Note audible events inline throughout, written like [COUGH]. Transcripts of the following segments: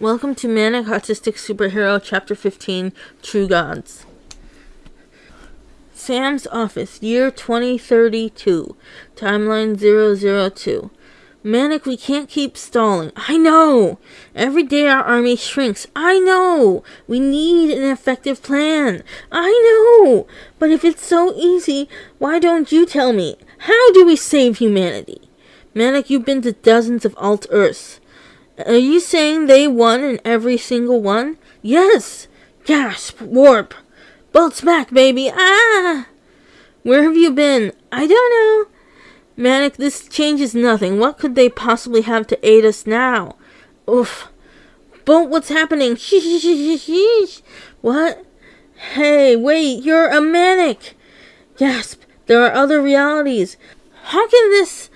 Welcome to Manic Autistic Superhero Chapter 15 True Gods. Sam's office, year 2032, timeline 002. Manic, we can't keep stalling. I know! Every day our army shrinks. I know! We need an effective plan. I know! But if it's so easy, why don't you tell me? How do we save humanity? Manic, you've been to dozens of alt Earths. Are you saying they won in every single one? Yes! Gasp! Warp! Bolts back, baby! Ah! Where have you been? I don't know. Manic, this changes nothing. What could they possibly have to aid us now? Oof. Bolt, what's happening? [LAUGHS] What? Hey, wait, you're a manic! Gasp! There are other realities. How can this...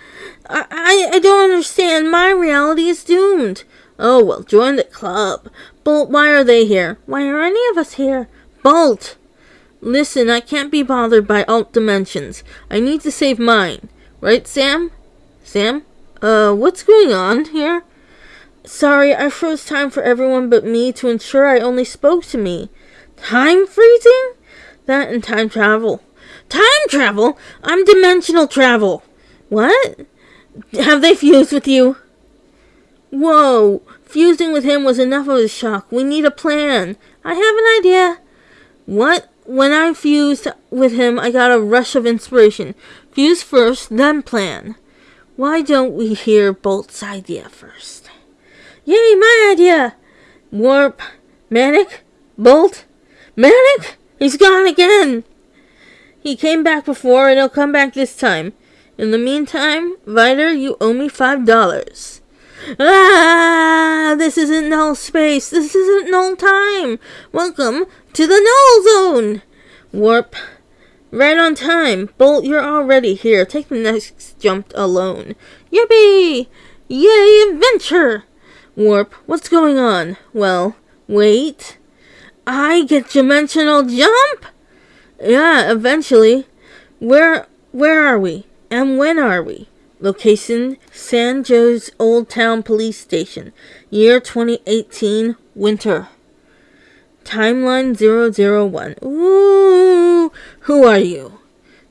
I, I, don't understand. My reality is doomed. Oh, well, join the club. Bolt, why are they here? Why are any of us here? Bolt! Listen, I can't be bothered by alt dimensions. I need to save mine. Right, Sam? Sam? Uh, what's going on here? Sorry, I froze time for everyone but me to ensure I only spoke to me. Time freezing? That and time travel. Time travel? I'm dimensional travel. What? Have they fused with you? Whoa! Fusing with him was enough of a shock. We need a plan. I have an idea. What? When I fused with him, I got a rush of inspiration. Fuse first, then plan. Why don't we hear Bolt's idea first? Yay, my idea! Warp, Manic, Bolt, Manic? He's gone again! He came back before and he'll come back this time. In the meantime, Vider, you owe me five dollars. Ah, this isn't null space. This isn't null time. Welcome to the null zone. Warp. Right on time. Bolt, you're already here. Take the next jump alone. Yippee! Yay, adventure! Warp, what's going on? Well, wait. I get dimensional jump? Yeah, eventually. Where where are we? And when are we? Location San Jose's Old Town Police Station. Year 2018, winter. Timeline 001. Ooh, who are you?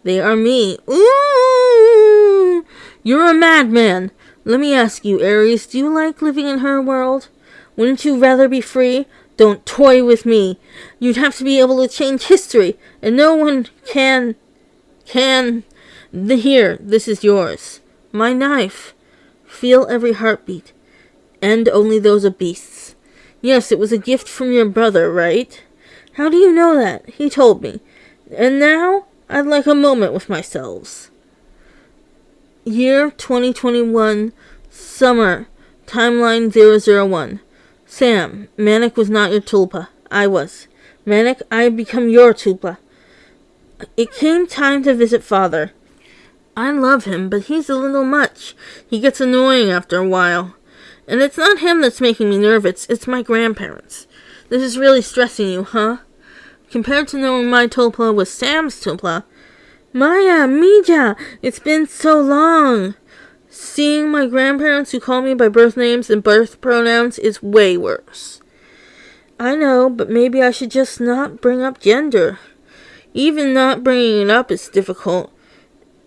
They are me. Ooh, you're a madman. Let me ask you, Ares, do you like living in her world? Wouldn't you rather be free? Don't toy with me. You'd have to be able to change history, and no one can. can. The, here, this is yours. My knife. Feel every heartbeat. And only those of beasts. Yes, it was a gift from your brother, right? How do you know that? He told me. And now, I'd like a moment with myself. Year 2021, summer, timeline 001. Sam, Manic was not your tulpa. I was. Manic, I have become your tulpa. It came time to visit father. I love him, but he's a little much. He gets annoying after a while. And it's not him that's making me nervous, it's my grandparents. This is really stressing you, huh? Compared to knowing my Tulpa was Sam's Tulpa, Maya, uh, Mija, it's been so long. Seeing my grandparents who call me by birth names and birth pronouns is way worse. I know, but maybe I should just not bring up gender. Even not bringing it up is difficult.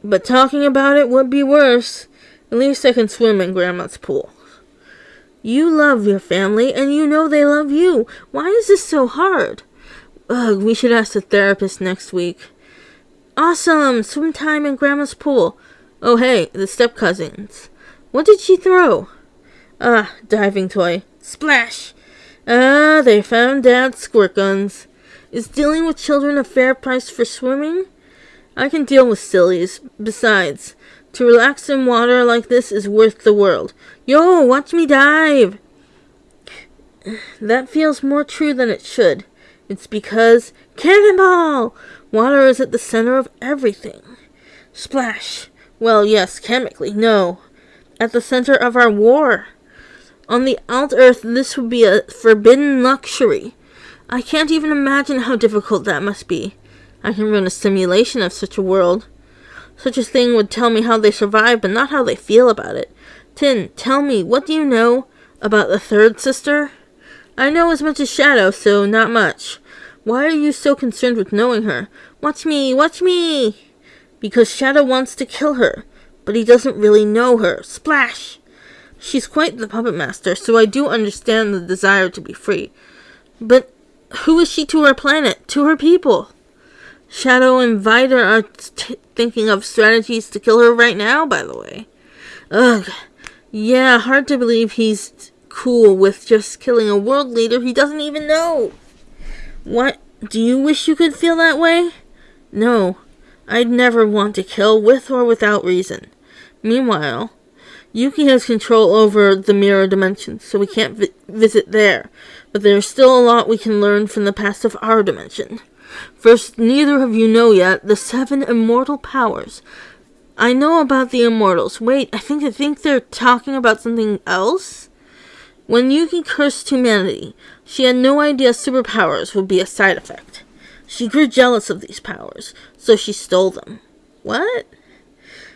But talking about it would be worse. At least I can swim in Grandma's pool. You love your family, and you know they love you. Why is this so hard? Ugh, we should ask the therapist next week. Awesome! Swim time in Grandma's pool. Oh, hey, the step cousins. What did she throw? Ah, diving toy. Splash! Ah, they found Dad's squirt guns. Is dealing with children a fair price for swimming? I can deal with sillies. Besides, to relax in water like this is worth the world. Yo, watch me dive! That feels more true than it should. It's because cannonball! Water is at the center of everything. Splash! Well, yes, chemically, no. At the center of our war. On the alt earth, this would be a forbidden luxury. I can't even imagine how difficult that must be. I can run a simulation of such a world. Such a thing would tell me how they survive, but not how they feel about it. Tin, tell me, what do you know about the third sister? I know as much as Shadow, so not much. Why are you so concerned with knowing her? Watch me, watch me! Because Shadow wants to kill her, but he doesn't really know her. Splash! She's quite the puppet master, so I do understand the desire to be free. But who is she to her planet, to her people? Shadow and Vida are thinking of strategies to kill her right now, by the way. Ugh. Yeah, hard to believe he's cool with just killing a world leader he doesn't even know. What? Do you wish you could feel that way? No. I'd never want to kill with or without reason. Meanwhile, Yuki has control over the mirror dimension, so we can't vi visit there. But there's still a lot we can learn from the past of our dimension. First, neither of you know yet the seven immortal powers. I know about the immortals. Wait, I think I think they're talking about something else. When Yuki cursed humanity, she had no idea superpowers would be a side effect. She grew jealous of these powers, so she stole them. What?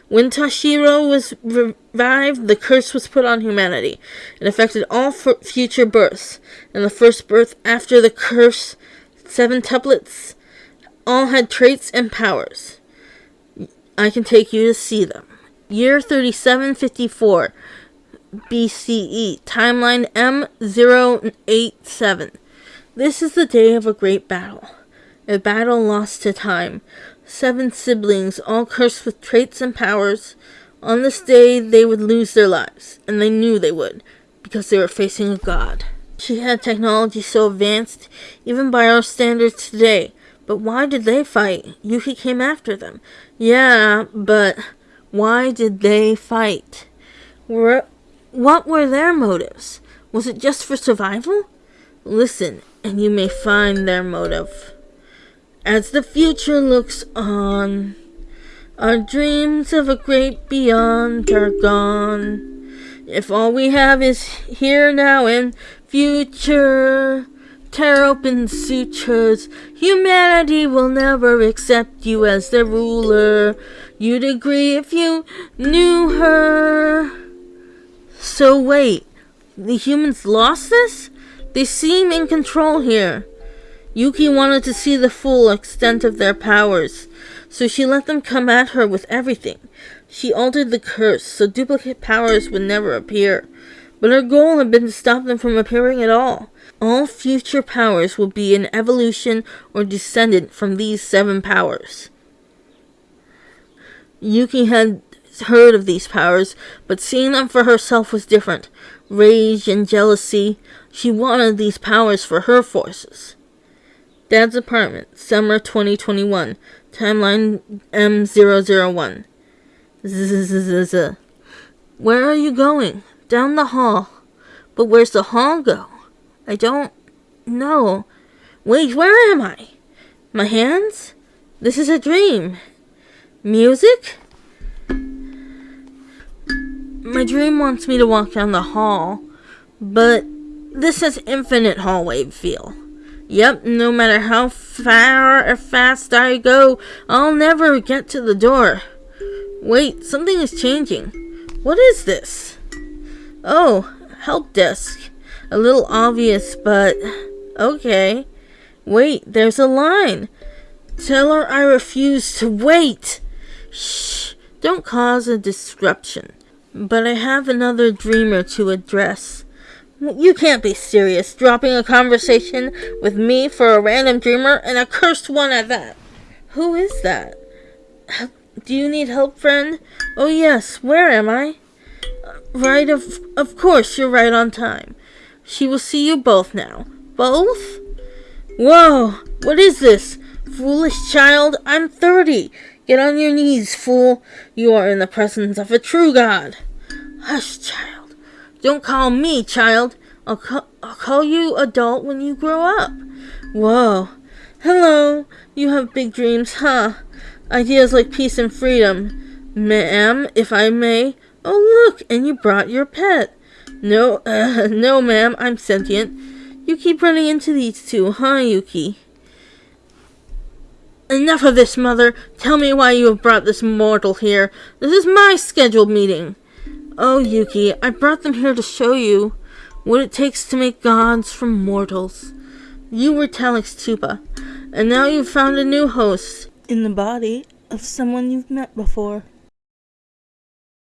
When Tashiro was revived, the curse was put on humanity. It affected all future births. And the first birth after the curse seven tuplets all had traits and powers. I can take you to see them. Year 3754 BCE, timeline M087. This is the day of a great battle. A battle lost to time. Seven siblings, all cursed with traits and powers. On this day, they would lose their lives, and they knew they would, because they were facing a god. She had technology so advanced, even by our standards today. But why did they fight? Yuki came after them. Yeah, but why did they fight? Were, what were their motives? Was it just for survival? Listen, and you may find their motive. As the future looks on, our dreams of a great beyond are gone. If all we have is here now and future. Tear open sutures. Humanity will never accept you as their ruler. You'd agree if you knew her. So wait, the humans lost this? They seem in control here. Yuki wanted to see the full extent of their powers, so she let them come at her with everything. She altered the curse so duplicate powers would never appear but her goal had been to stop them from appearing at all. All future powers will be an evolution or descendant from these seven powers. Yuki had heard of these powers, but seeing them for herself was different. Rage and jealousy, she wanted these powers for her forces. Dad's apartment, summer 2021, timeline M001. Zzz. Where are you going? Down the hall. But where's the hall go? I don't know. Wait, where am I? My hands? This is a dream. Music? My dream wants me to walk down the hall, but this has infinite hallway feel. Yep, no matter how far or fast I go, I'll never get to the door. Wait, something is changing. What is this? Oh, help desk. A little obvious, but okay. Wait, there's a line. Tell her I refuse to wait. Shh, don't cause a disruption. But I have another dreamer to address. You can't be serious, dropping a conversation with me for a random dreamer and a cursed one at that. Who is that? Do you need help, friend? Oh yes, where am I? Right, of, of course, you're right on time. She will see you both now. Both? Whoa, what is this? Foolish child, I'm thirty. Get on your knees, fool. You are in the presence of a true God. Hush, child. Don't call me child. I'll, ca- I'll call you adult when you grow up. Whoa. Hello. You have big dreams, huh? Ideas like peace and freedom. Ma'am, if I may, Oh, look, and you brought your pet. No, uh, [LAUGHS] no, ma'am, I'm sentient. You keep running into these two, huh, Yuki? Enough of this, mother. Tell me why you have brought this mortal here. This is my scheduled meeting. Oh, Yuki, I brought them here to show you. what it takes to make gods from mortals. You were Telex Tupa, and now you've found a new host in the body of someone you've met before.